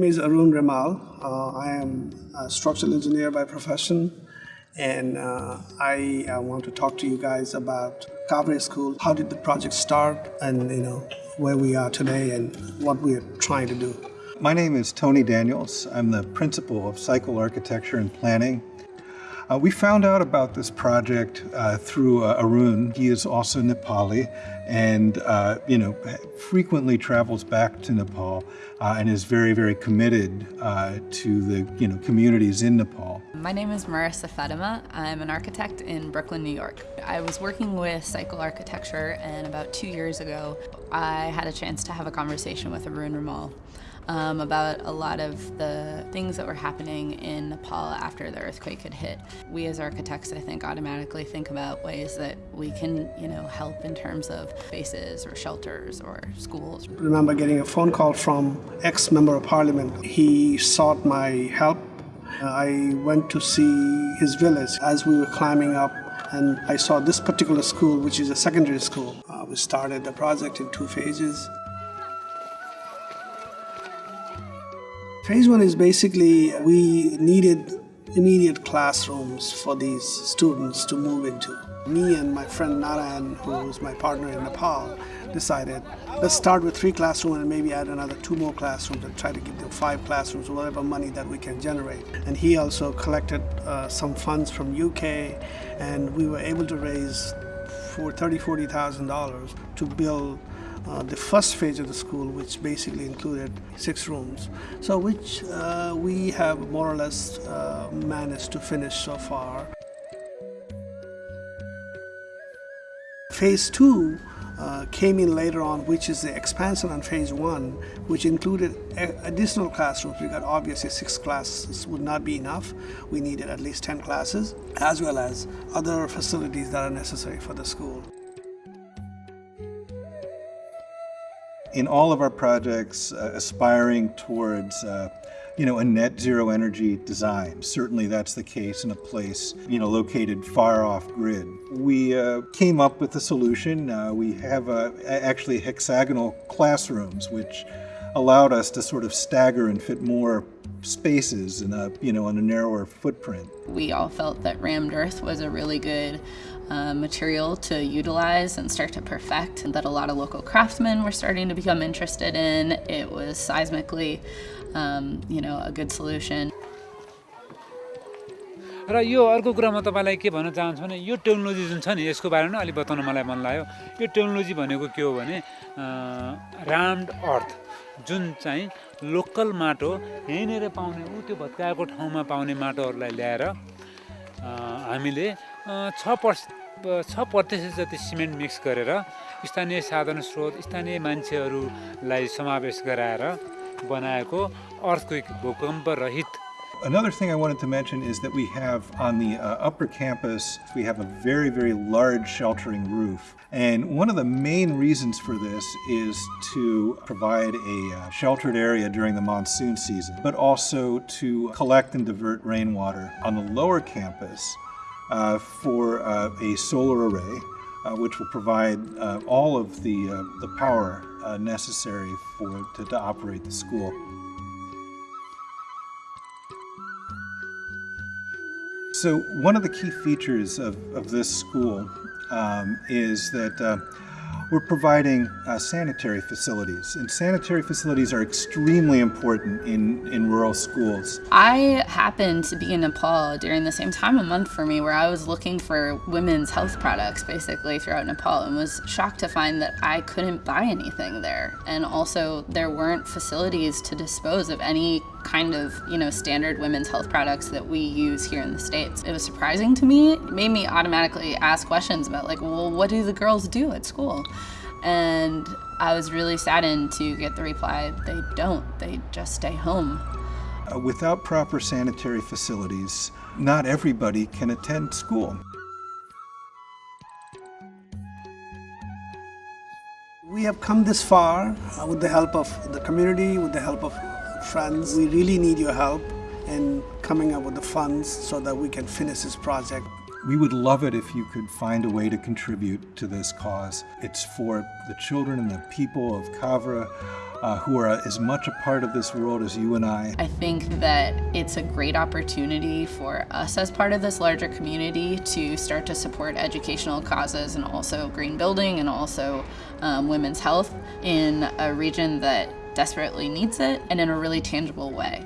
name is Arun Rimal. Uh, I am a structural engineer by profession, and uh, I, I, want to talk to you guys about Kavre School. How did the project start, and you know where we are today, and what we are trying to do. My name is Tony Daniels. I'm the principal of Cycle Architecture and Planning uh, we found out about this project uh, through uh, Arun. He is also Nepali and, uh, you know, frequently travels back to Nepal uh, and is very, very committed uh, to the, you know, communities in Nepal. My name is Marissa Fatima. I'm an architect in Brooklyn, New York. I was working with Cycle Architecture and about two years ago, I had a chance to have a conversation with Arun Rimal um, about a lot of the things that were happening in Nepal after the earthquake had hit. We as architects, I think, automatically think about ways that we can, you know, help in terms of spaces or shelters or schools. I remember getting a phone call from ex-member of parliament. He sought my help. I went to see his village as we were climbing up and I saw this particular school, which is a secondary school. Uh, we started the project in two phases. Phase one is basically we needed immediate classrooms for these students to move into. Me and my friend Narayan, who's my partner in Nepal, decided let's start with three classrooms and maybe add another two more classrooms and try to get them five classrooms, or whatever money that we can generate. And he also collected uh, some funds from UK and we were able to raise for thirty, forty thousand dollars to build uh, the first phase of the school, which basically included six rooms, so which uh, we have more or less uh, managed to finish so far. Phase two uh, came in later on, which is the expansion on phase one, which included additional classrooms because obviously six classes would not be enough. We needed at least 10 classes, as well as other facilities that are necessary for the school. In all of our projects uh, aspiring towards uh, you know, a net zero energy design. Certainly that's the case in a place, you know, located far off grid. We uh, came up with a solution. Uh, we have uh, actually hexagonal classrooms, which allowed us to sort of stagger and fit more spaces in a, you know, on a narrower footprint. We all felt that rammed earth was a really good uh, material to utilize and start to perfect and that a lot of local craftsmen were starting to become interested in. It was seismically, um, you know, a good solution. र यो अर्को कुरा म तपाईँलाई के भन्न चाहन्छु भने यो technology जुन छ नि यसको बारेमा अलिक बताउन मलाई मन लाग्यो यो टेक्नोलोजी भनेको के हो भने राम्ड अर्थ जुन चाहिँ लोकल माटो यहीँनिर पाउने ऊ त्यो भत्काएको ठाउँमा पाउने माटोहरूलाई ल्याएर हामीले छ पर्स छ प्रतिशत जति सिमेन्ट मिक्स गरेर स्थानीय साधन स्रोत स्थानीय मान्छेहरूलाई समावेश गराएर बनाएको अर्थक्विक भूकम्प रहित Another thing I wanted to mention is that we have on the uh, upper campus, we have a very, very large sheltering roof. And one of the main reasons for this is to provide a uh, sheltered area during the monsoon season, but also to collect and divert rainwater. On the lower campus, uh, for uh, a solar array, uh, which will provide uh, all of the, the power necessary for to, to operate the school. So one of the key features of, of this school um, is that we're providing uh, sanitary facilities, and sanitary facilities are extremely important in, in rural schools. I happened to be in Nepal during the same time a month for me where I was looking for women's health products basically throughout Nepal and was shocked to find that I couldn't buy anything there. And also there weren't facilities to dispose of any kind of, you know, standard women's health products that we use here in the States. It was surprising to me. It made me automatically ask questions about like, well, what do the girls do at school? And I was really saddened to get the reply, they don't, they just stay home. Uh, without proper sanitary facilities, not everybody can attend school. We have come this far uh, with the help of the community, with the help of friends. We really need your help in coming up with the funds so that we can finish this project. We would love it if you could find a way to contribute to this cause. It's for the children and the people of Kavre uh, who are as much a part of this world as you and I. I think that it's a great opportunity for us as part of this larger community to start to support educational causes and also green building and also um, women's health in a region that desperately needs it and in a really tangible way.